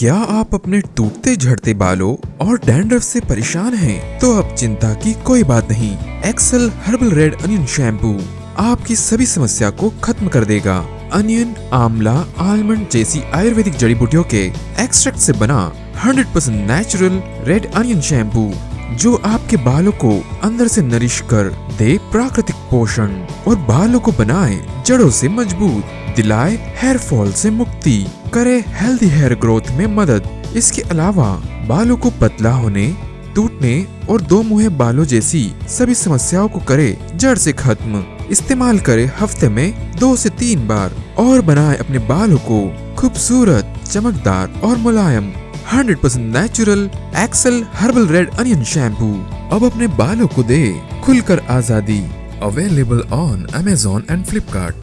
क्या आप अपने टूटते झड़ते बालों और डैंड्रफ से परेशान हैं? तो अब चिंता की कोई बात नहीं। Excel herbal red onion shampoo आपकी सभी समस्या को खत्म कर देगा। अनियन आमला आलमंड जैसी आयुर्वेदिक जड़ी बूटियों के एक्सट्रैक्ट से बना 100% नेचुरल रेड अनियन शैम्पू जो आपके बालों को अंदर से नरिश कर दे प्राकृतिक पोषण और बालों को बनाए जड़ों से मज़बूत, दिलाए हेयर फॉल से मुक्ति, करे हेल्दी हेयर ग्रोथ में मदद। इसके अलावा बालों को पतला होने, टूटने और दो मुहे बालों जैसी सभी समस्याओं को करे जड़ से खत्म। इस्तेमाल करे हफ़्ते में दो से तीन बार और बनाए अपने बालों को खूबसूरत, चमकदार और मुलायम। 100% natural Excel herbal red onion shampoo अब अपने बालों को दे खुलकर आज़ादी। Available on Amazon and Flipkart